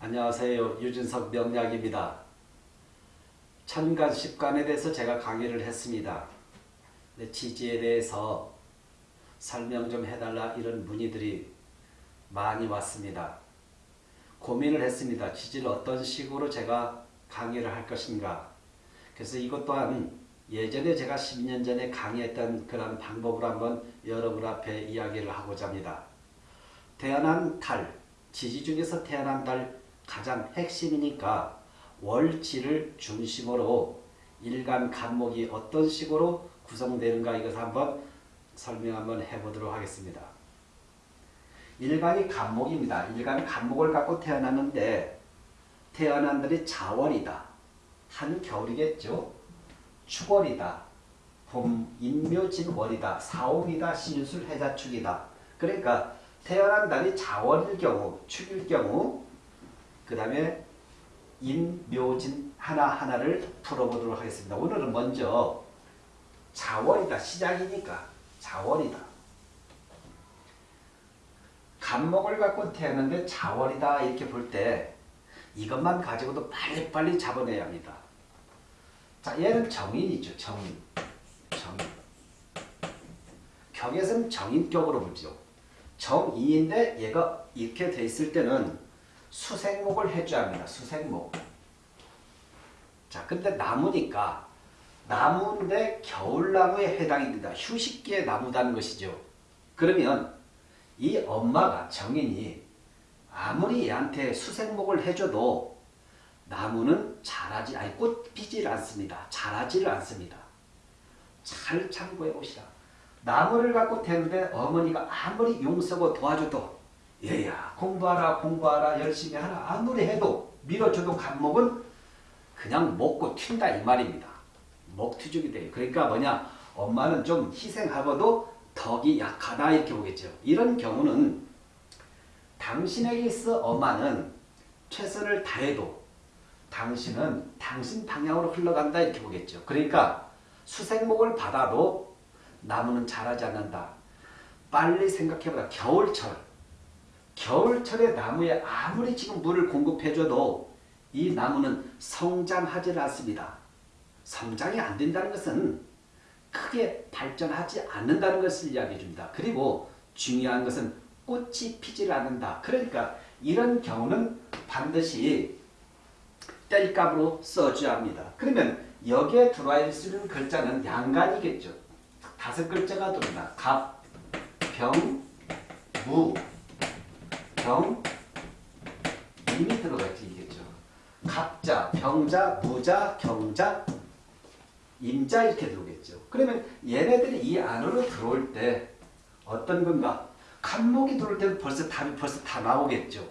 안녕하세요. 유진석 명약입니다. 천간 십간에 대해서 제가 강의를 했습니다. 지지에 대해서 설명 좀 해달라 이런 문의들이 많이 왔습니다. 고민을 했습니다. 지지를 어떤 식으로 제가 강의를 할 것인가. 그래서 이것 또한 예전에 제가 10년 전에 강의했던 그런 방법으로 한번 여러분 앞에 이야기를 하고자 합니다. 태어난 달, 지지 중에서 태어난 달 가장 핵심이니까 월지를 중심으로 일간 간목이 어떤 식으로 구성되는가 이것을 한번 설명 한번 해보도록 하겠습니다. 일간이 간목입니다. 일간 간목을 갖고 태어났는데 태어난 달이 자월이다. 한겨울이겠죠. 축월이다. 봄 인묘진월이다. 사옥이다. 신술 해자축이다. 그러니까 태어난 달이 자월일 경우, 축일 경우 그 다음에 인 묘진 하나하나를 풀어보도록 하겠습니다. 오늘은 먼저 자월이다. 시작이니까 자월이다. 간목을 갖고 태어났는데 자월이다 이렇게 볼 때 이것만 가지고도 빨리빨리 잡아내야 합니다. 자, 얘는 정인이죠. 정인. 정인. 경에서는 정인격으로 보죠. 정인인데 얘가 이렇게 돼 있을 때는 수생목을 해줘야 합니다. 수생목. 자, 근데 나무니까 나무인데 겨울나무에 해당이 된다. 휴식기에 나무다는 것이죠. 그러면 이 엄마가 정인이 아무리 얘한테 수생목을 해줘도 나무는 자라지 아니 꽃 피질 않습니다. 자라지를 않습니다. 잘 참고해 보시라. 나무를 갖고 태는데 어머니가 아무리 용서고 도와줘도 얘야 공부하라 공부하라 열심히 하라 아무리 해도 밀어줘도 간목은 그냥 먹고 튄다 이 말입니다. 먹튀죽이 돼요. 그러니까 뭐냐 엄마는 좀 희생하고도 덕이 약하다 이렇게 보겠죠. 이런 경우는 당신에게 있어 엄마는 최선을 다해도 당신은 당신 방향으로 흘러간다 이렇게 보겠죠. 그러니까 수생목을 받아도 나무는 자라지 않는다. 빨리 생각해보라. 겨울철. 겨울철에 나무에 아무리 지금 물을 공급해줘도 이 나무는 성장하지 않습니다. 성장이 안 된다는 것은 크게 발전하지 않는다는 것을 이야기해 줍니다. 그리고 중요한 것은 꽃이 피질 않는다. 그러니까 이런 경우는 반드시 뗄감으로 써줘야 합니다. 그러면 여기에 들어와 있는 글자는 양간이겠죠. 다섯 글자가 들어온다. 갑, 병, 무, 병, 임이 들어가 있겠죠. 갑자, 병자, 무자, 경자, 임자 이렇게 들어오겠죠. 그러면 얘네들이 이 안으로 들어올 때 어떤 건가? 간목이 들어올 때는 벌써 답이 벌써 다 나오겠죠.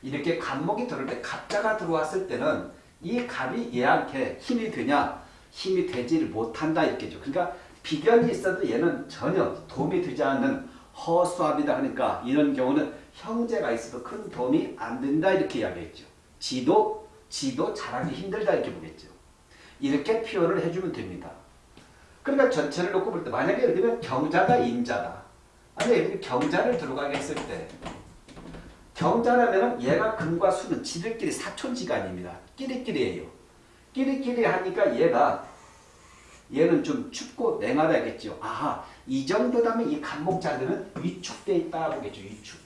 이렇게 간목이 들어올 때 갑자가 들어왔을 때는 이 갑이 얘한테 힘이 되냐? 힘이 되지를 못한다 이렇게죠. 그러니까 비견이 있어도 얘는 전혀 도움이 되지 않는 허수아비다 하니까 이런 경우는 형제가 있어도 큰 도움이 안 된다 이렇게 이야기했죠. 지도 지도 잘하기 힘들다 이렇게 보겠죠. 이렇게 표현을 해주면 됩니다. 그러니까 전체를 놓고 볼 때 만약에 예를 들면 경자다 임자다. 아니 예를 경자를 들어가게 했을 때 경자라면 얘가 금과 수는 지들끼리 사촌지간입니다. 끼리끼리예요. 끼리끼리 하니까 얘가 얘는 좀 춥고 냉하다겠죠. 아하 이 정도다면 이 간목자들은 위축돼 있다 보겠죠. 위축.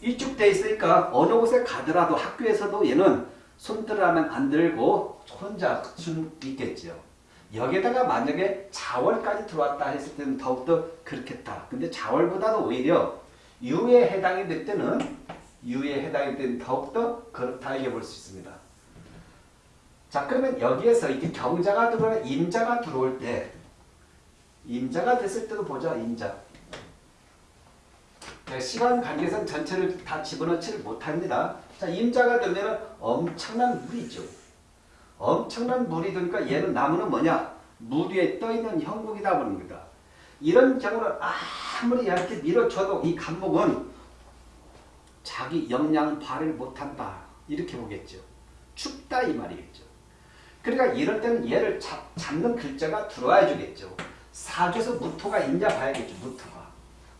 위축돼 있으니까 어느 곳에 가더라도 학교에서도 얘는 손들하면 안 들고 혼자 수 있겠죠. 여기에다가 만약에 자월까지 들어왔다 했을 때는 더욱더 그렇겠다. 근데 자월보다도 오히려 유에 해당이 될 때는 유에 해당이 될 때는 더욱더 그렇다 이게 볼수 있습니다. 자 그러면 여기에서 이게 경자가 들어와 임자가 들어올 때 임자가 됐을 때도 보자 임자 네, 시간 관계상 전체를 다 집어넣지를 못합니다. 자 임자가 되면 엄청난 물이죠. 엄청난 물이 되니까 얘는 나무는 뭐냐 물 위에 떠있는 형국이다 보니다 이런 경우는 아무리 얇게 밀어줘도 이 간목은 자기 역량 발휘를 못한다 이렇게 보겠죠. 춥다 이 말이겠죠. 그러니까 이럴 때는 얘를 잡, 잡는 글자가 들어와 주겠죠. 사주에서 무토가 있냐 봐야겠죠. 무토가.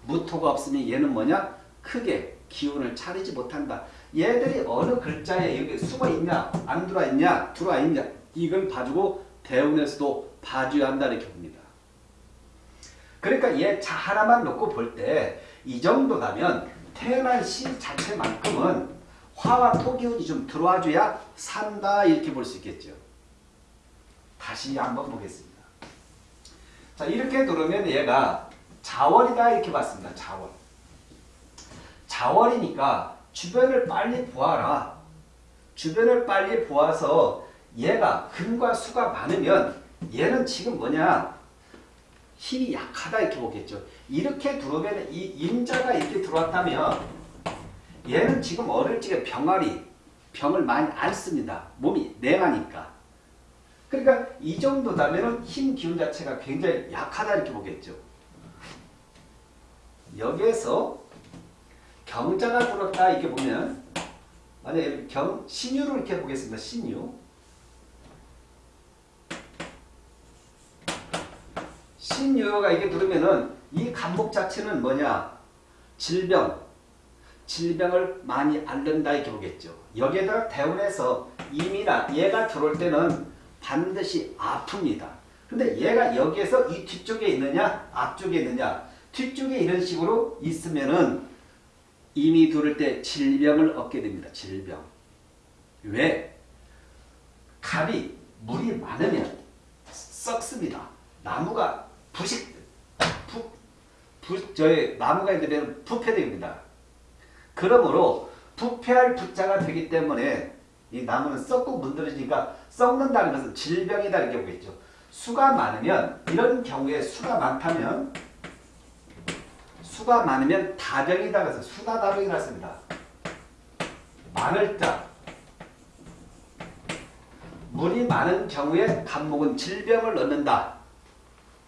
무토가 없으면 얘는 뭐냐? 크게 기운을 차리지 못한다. 얘들이 어느 글자에 여기 숨어 있냐, 안 들어와 있냐, 들어와 있냐 이걸 봐주고 대운에서도 봐줘야 한다 이렇게 봅니다. 그러니까 얘 자 하나만 놓고 볼 때 이 정도라면 태어난 시 자체만큼은 화와 토 기운이 좀 들어와줘야 산다 이렇게 볼 수 있겠죠. 다시 한번 보겠습니다. 자 이렇게 들으면 얘가 자월이다 이렇게 봤습니다. 자월. 자월이니까 주변을 빨리 보아라. 주변을 빨리 보아서 얘가 금과 수가 많으면 얘는 지금 뭐냐 힘이 약하다 이렇게 보겠죠. 이렇게 들어오면 이 임자가 이렇게 들어왔다면 얘는 지금 어릴 적에 병아리 병을 많이 안 씁니다. 몸이 냉하니까. 그러니까 이 정도다면 힘 기운 자체가 굉장히 약하다 이렇게 보겠죠. 여기에서 경자가 들었다 이렇게 보면 만약에 경 신유를 이렇게 보겠습니다. 신유. 신유가 이게 들으면은 이 간목 자체는 뭐냐? 질병. 질병을 많이 앓는다 이렇게 보겠죠. 여기에다가 대운에서 임이나 얘가 들어올 때는 반드시 아픕니다. 근데 얘가 여기에서 이 뒤쪽에 있느냐 앞쪽에 있느냐 뒤쪽에 이런 식으로 있으면은 이미 들을 때 질병을 얻게 됩니다. 질병. 왜? 갑이 물이 많으면 썩습니다. 나무가 부식, 부, 부, 저희 나무가 되면 부패됩니다. 그러므로 부패할 부자가 되기 때문에 이 나무는 썩고 문드러지니까 썩는다는 것은 질병이다 이렇게 보겠죠. 수가 많으면 이런 경우에 수가 많다면 수가 많으면 다병이다 그래서 수다다병이라 습니다 많을 자 물이 많은 경우에 간목은 질병을 얻는다.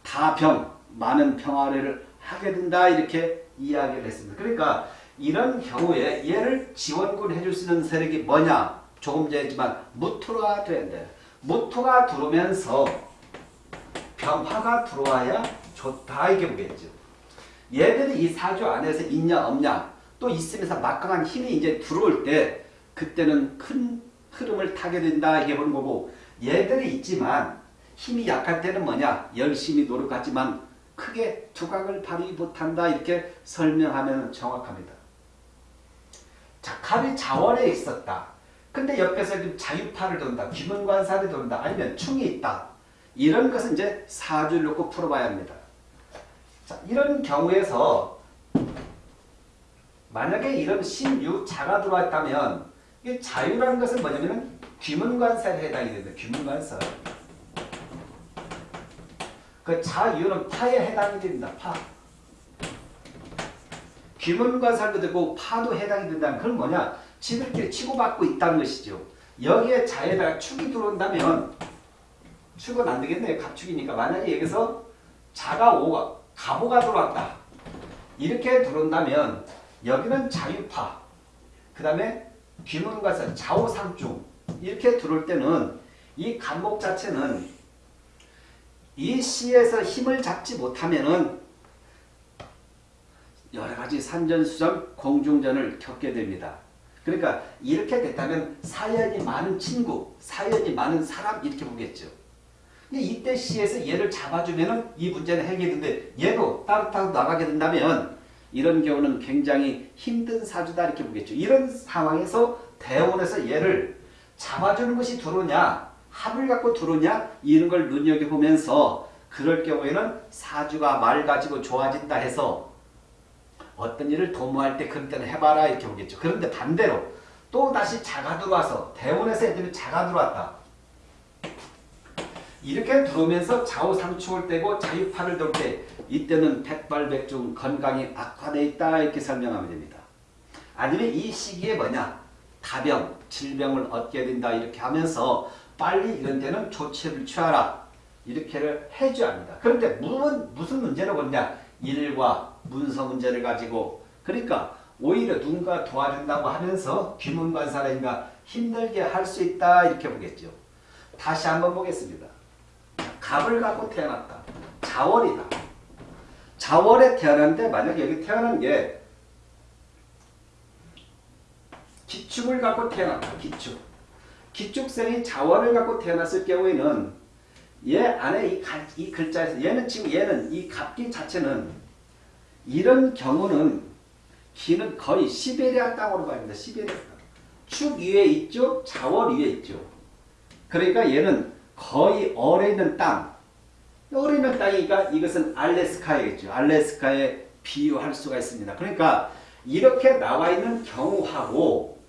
다병, 많은 평화를 하게 된다 이렇게 이야기를 했습니다. 그러니까 이런 경우에 얘를 지원군 해줄 수 있는 세력이 뭐냐? 조금 전에 했지만 무토가 되는데 무토가 들어오면서 병화가 들어와야 좋다 이게 보겠죠. 얘들이 이 사주 안에서 있냐 없냐 또 있으면서 막강한 힘이 이제 들어올 때 그때는 큰 흐름을 타게 된다 이게 보는 거고 얘들이 있지만 힘이 약할 때는 뭐냐 열심히 노력하지만 크게 두각을 발휘 못한다 이렇게 설명하면 정확합니다. 자, 갑이 자월에 있었다. 근데 옆에서 자유파를 돈다. 귀문관사를 돈다. 아니면 충이 있다. 이런 것은 이제 사주를 놓고 풀어봐야 합니다. 자, 이런 경우에서 만약에 이런 신유자가 들어왔다면 이 자유라는 것은 뭐냐면 귀문관사에 해당이 됩니다. 귀문관사. 그 자유는 파에 해당이 됩니다. 파. 귀문관살도 되고 파도 해당이 된다는 그건 뭐냐? 지들끼리 치고받고 있다는 것이죠. 여기에 자에다가 축이 들어온다면 축은 안 되겠네요. 갑축이니까. 만약에 여기서 자가 오가 가보가 들어왔다. 이렇게 들어온다면 여기는 자유파. 그 다음에 귀문관살 좌우상중 이렇게 들어올 때는 이 간목 자체는 이 시에서 힘을 잡지 못하면은 여러 가지 산전수전, 공중전을 겪게 됩니다. 그러니까 이렇게 됐다면 사연이 많은 친구, 사연이 많은 사람 이렇게 보겠죠. 근데 이때 시에서 얘를 잡아주면은 이 문제는 해결되는데 얘도 따뜻하게 나가게 된다면 이런 경우는 굉장히 힘든 사주다 이렇게 보겠죠. 이런 상황에서 대원에서 얘를 잡아주는 것이 들어오냐 합을 갖고 들어오냐 이런 걸 눈여겨보면서 그럴 경우에는 사주가 맑아지고 좋아진다 해서 어떤 일을 도모할 때 그럴 때는 해봐라 이렇게 보겠죠. 그런데 반대로 또 다시 자가 들어와서 대원에서 애들이 자가 들어왔다. 이렇게 들어오면서 좌우상충을 떼고 자유파를 돌때 이때는 백발백중 건강이 악화되어 있다 이렇게 설명하면 됩니다. 아니면 이 시기에 뭐냐 다병, 질병을 얻게 된다 이렇게 하면서 빨리 이런 데는 조치를 취하라 이렇게를 해줘야 합니다. 그런데 무슨, 무슨 문제로 그러냐 일과 문서 문제를 가지고 그러니까 오히려 누군가 도와준다고 하면서 귀문관사라니까 힘들게 할 수 있다 이렇게 보겠죠. 다시 한번 보겠습니다. 갑을 갖고 태어났다. 자월이다. 자월에 태어났는데 만약에 여기 태어난 게 기축을 갖고 태어났다. 기축. 기축생이 자원을 갖고 태어났을 경우에는 얘 안에 이, 가, 이 글자에서 얘는 지금 얘는 이 갑기 자체는 이런 경우는 기는 거의 시베리아 땅으로 됩니다. 시베리아 땅. 축 위에 있죠. 자원 위에 있죠. 그러니까 얘는 거의 얼에 있는 땅. 얼에 있는 땅이니까 이것은 알래스카이겠죠. 알래스카에 비유할 수가 있습니다. 그러니까 이렇게 나와 있는 경우하고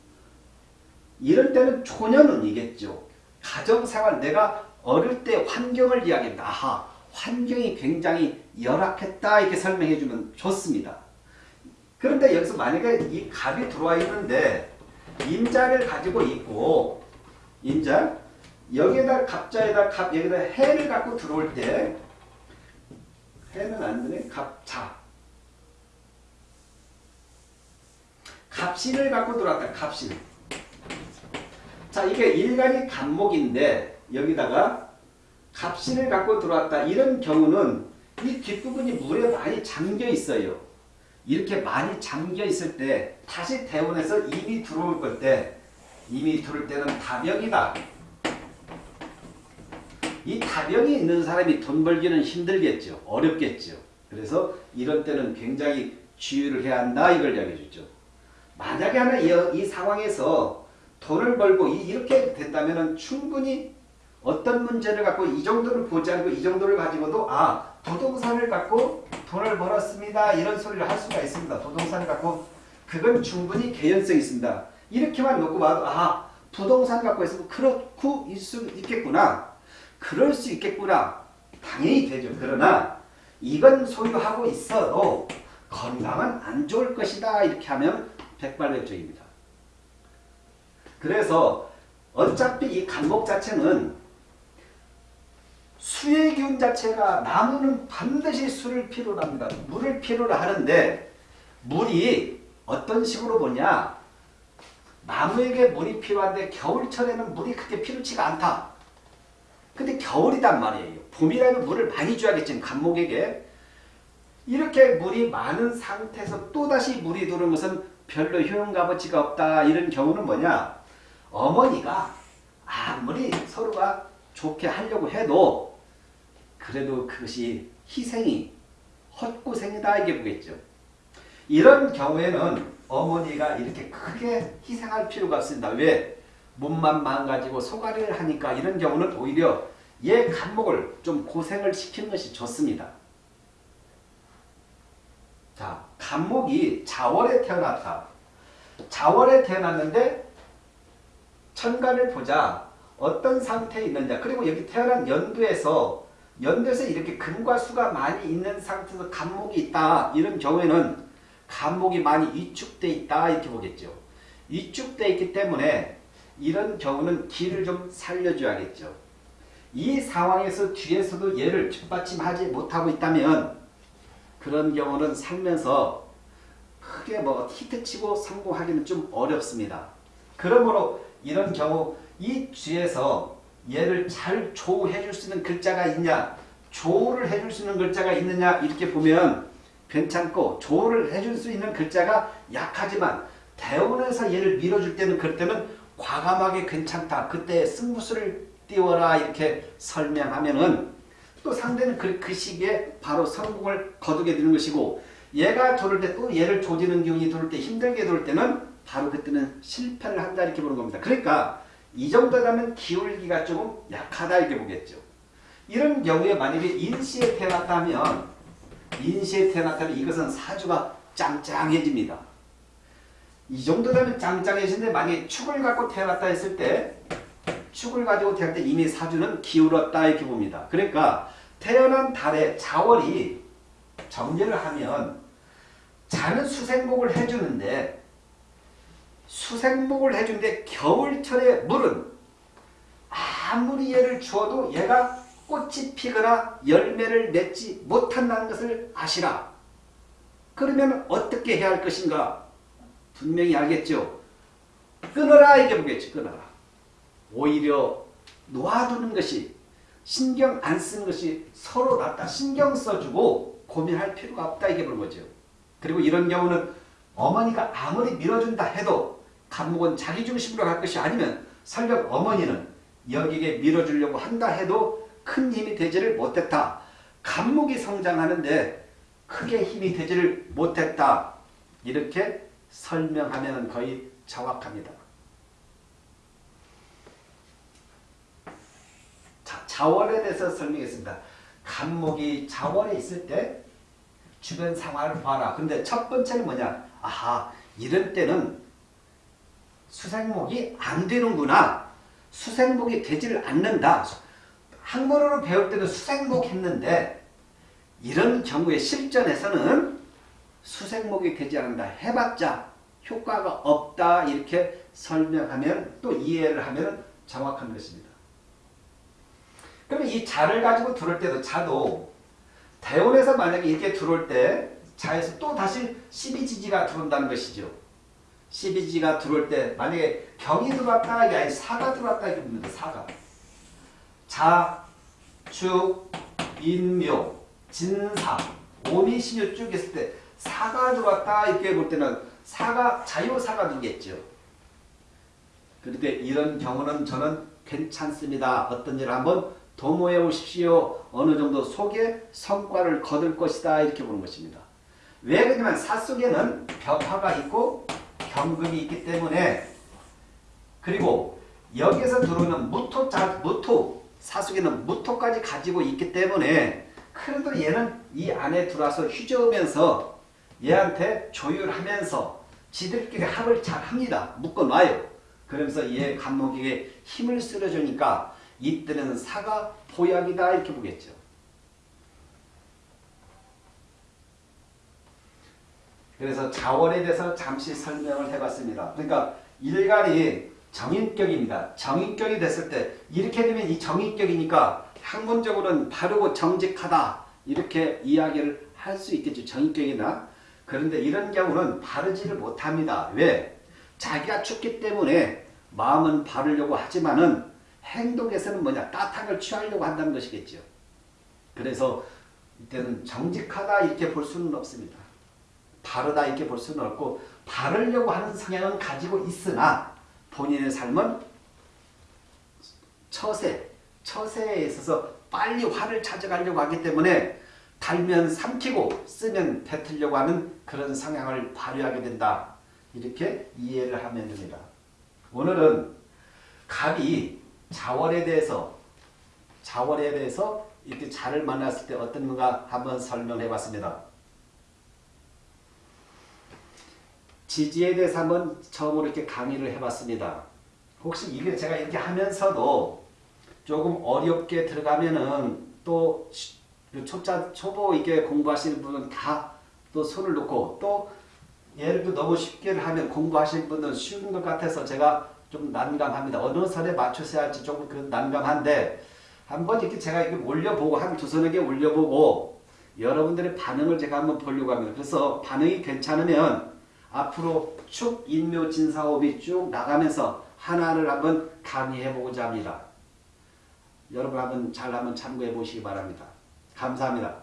이럴 때는 초년운이겠죠. 가정생활 내가 어릴 때 환경을 이야기합니다. 아하 환경이 굉장히 열악했다 이렇게 설명해 주면 좋습니다. 그런데 여기서 만약에 이 갑이 들어와 있는데 임자를 가지고 있고 임자 여기에다 갑자에다 갑 여기다 해를 갖고 들어올 때 해는 안 되네. 갑자. 갑신을 갖고 들어왔다. 갑신. 자 이게 일간이 간목인데 여기다가 갑신을 갖고 들어왔다. 이런 경우는 이 뒷부분이 물에 많이 잠겨 있어요. 이렇게 많이 잠겨 있을 때 다시 대원에서 이미 들어올 걸 때 이미 들어올 때는 다병이다 이 다병이 있는 사람이 돈 벌기는 힘들겠죠 어렵겠죠 그래서 이런 때는 굉장히 주의를 해야 한다 이걸 이야기해 주죠 만약에 하나 이, 이 상황에서 돈을 벌고 이, 렇게 된다면 충분히 어떤 문제를 갖고 이 정도를 보지 않고 이 정도를 가지고도 아 부동산을 갖고 돈을 벌었습니다. 이런 소리를 할 수가 있습니다. 부동산을 갖고 그건 충분히 개연성이 있습니다. 이렇게만 놓고 봐도 아 부동산 갖고 있으면 그렇고 있수 있겠구나. 그럴 수 있겠구나. 당연히 되죠. 그러나 이건 소유하고 있어도 건강은 안 좋을 것이다. 이렇게 하면 백발백중입니다. 그래서 어차피 이 간목 자체는 수의 기운 자체가 나무는 반드시 수를 필요로 합니다. 물을 필요로 하는데 물이 어떤 식으로 보냐 나무에게 물이 필요한데 겨울철에는 물이 그렇게 필요치가 않다. 근데 겨울이단 말이에요. 봄이라면 물을 많이 줘야겠지 간목에게. 이렇게 물이 많은 상태에서 또다시 물이 들어오는 것은 별로 효용값어치가 없다. 이런 경우는 뭐냐 어머니가 아무리 서로가 좋게 하려고 해도 그래도 그것이 희생이 헛고생이다 이게 보겠죠. 이런 경우에는 어머니가 이렇게 크게 희생할 필요가 없습니다. 왜? 몸만 망가지고 소가리를 하니까 이런 경우는 오히려 얘 간목을 좀 고생을 시키는 것이 좋습니다. 자, 간목이 자월에 태어났다. 자월에 태어났는데 천간을 보자 어떤 상태에 있느냐 그리고 여기 태어난 연두에서 연두에서 이렇게 금과 수가 많이 있는 상태에서 간목이 있다 이런 경우에는 간목이 많이 위축돼 있다 이렇게 보겠죠 위축돼 있기 때문에 이런 경우는 기를 좀 살려줘야겠죠. 이 상황에서 뒤에서도 얘를 뒷받침하지 못하고 있다면 그런 경우는 살면서 크게 뭐 히트치고 성공하기는 좀 어렵습니다. 그러므로 이런 경우 이 뒤에서 얘를 잘 조우해 줄 수 있는 글자가 있냐 조우를 해 줄 수 있는 글자가 있느냐 이렇게 보면 괜찮고 조우를 해 줄 수 있는 글자가 약하지만 대원에서 얘를 밀어줄 때는 그럴 때는 과감하게 괜찮다. 그때 승부수를 띄워라 이렇게 설명하면은 또 상대는 그, 그 시기에 바로 성공을 거두게 되는 것이고 얘가 돌을 때 또 얘를 조지는 기운이 돌을 때 힘들게 돌 때는 바로 그때는 실패를 한다 이렇게 보는 겁니다. 그러니까 이 정도라면 기울기가 조금 약하다 이렇게 보겠죠. 이런 경우에 만약에 인시에 태어났다면 인시에 태어났다면 이것은 사주가 짱짱해집니다. 이 정도 되면 짱짱해지는데 만약에 축을 갖고 태어났다 했을 때 축을 가지고 태어날 때 이미 사주는 기울었다 이렇게 봅니다. 그러니까 태어난 달에 자월이 정제를 하면 자는 수생복을 해주는데 수생목을 해주는데 겨울철에 물은 아무리 얘를 주어도 얘가 꽃이 피거나 열매를 맺지 못한다는 것을 아시라. 그러면 어떻게 해야 할 것인가? 분명히 알겠죠? 끊어라 이게 보겠지 끊어라. 오히려 놓아두는 것이 신경 안 쓰는 것이 서로 낫다. 신경 써주고 고민할 필요가 없다 이게 보는 거죠. 그리고 이런 경우는 어머니가 아무리 밀어준다 해도 간목은 자기 중심으로 갈 것이 아니면 설령 어머니는 여기에 밀어주려고 한다 해도 큰 힘이 되지를 못했다. 간목이 성장하는데 크게 힘이 되지를 못했다. 이렇게 설명하면 거의 정확합니다. 자, 자원에 대해서 설명했습니다. 간목이 자원에 있을 때 주변 상황을 봐라. 근데 첫 번째는 뭐냐? 아하, 이런 때는 수생목이 안 되는구나. 수생목이 되지를 않는다. 한국어로 배울 때는 수생목 했는데 이런 경우에 실전에서는 수생목이 되지 않는다. 해봤자 효과가 없다. 이렇게 설명하면 또 이해를 하면 정확한 것입니다. 그러면 이 자를 가지고 들어올 때도 자도 대원에서 만약에 이렇게 들어올 때 자에서 또 다시 12지지가 들어온다는 것이죠. 12지가 들어올 때 만약에 경이 들어왔다 이게 아니 사가 들어왔다 이렇게 봅니다. 사가. 자, 축, 인묘, 진사, 오미, 신유 쭉 했을 때 사가 들어왔다 이렇게 볼 때는 사가 자유사가 되겠죠. 그런데 이런 경우는 저는 괜찮습니다. 어떤 일을 한번 도모해 오십시오. 어느 정도 속에 성과를 거둘 것이다. 이렇게 보는 것입니다. 왜 그러냐면 사 속에는 벽화가 있고 경금이 있기 때문에 그리고 여기에서 들어오는 무토, 자, 무토, 사 속에는 무토까지 가지고 있기 때문에 그래도 얘는 이 안에 들어와서 휘저으면서 얘한테 조율하면서 지들끼리 합을 잘 합니다. 묶어놔요. 그러면서 얘 간목에게 힘을 실어주니까 이때는 사가 보약이다 이렇게 보겠죠. 그래서 자원에 대해서 잠시 설명을 해봤습니다. 그러니까 일간이 정인격입니다. 정인격이 됐을 때 이렇게 되면 이 정인격이니까 학문적으로는 바르고 정직하다 이렇게 이야기를 할 수 있겠죠. 정인격이나 그런데 이런 경우는 바르지를 못합니다. 왜? 자기가 춥기 때문에 마음은 바르려고 하지만은 행동에서는 뭐냐 따뜻한 걸 취하려고 한다는 것이겠죠. 그래서 이때는 정직하다 이렇게 볼 수는 없습니다. 바르다 이렇게 볼 수는 없고 바르려고 하는 성향은 가지고 있으나 본인의 삶은 처세, 처세에 있어서 빨리 화를 찾아가려고 하기 때문에 달면 삼키고 쓰면 뱉으려고 하는 그런 성향을 발휘하게 된다. 이렇게 이해를 하면 됩니다. 오늘은 갑이 자월에 대해서 자월에 대해서 이렇게 자를 만났을 때 어떤 건가 한번 설명해 봤습니다. 지지에 대해서 한번 처음으로 이렇게 강의를 해봤습니다. 혹시 이게 제가 이렇게 하면서도 조금 어렵게 들어가면은 또 초짜 초보 이게 공부하시는 분은 다 또 손을 놓고 또 예를 들어 너무 쉽게 하면 공부하시는 분은 쉬운 것 같아서 제가 좀 난감합니다. 어느 선에 맞춰서 할지 조금 그 난감한데 한번 이렇게 제가 이렇게 올려보고 한 두 서너 개 올려보고 여러분들의 반응을 제가 한번 보려고 합니다. 그래서 반응이 괜찮으면 앞으로 축 인묘 진 사업이 쭉 나가면서 하나를 한번 강의해 보고자 합니다. 여러분 한번 잘 한번 참고해 보시기 바랍니다. 감사합니다.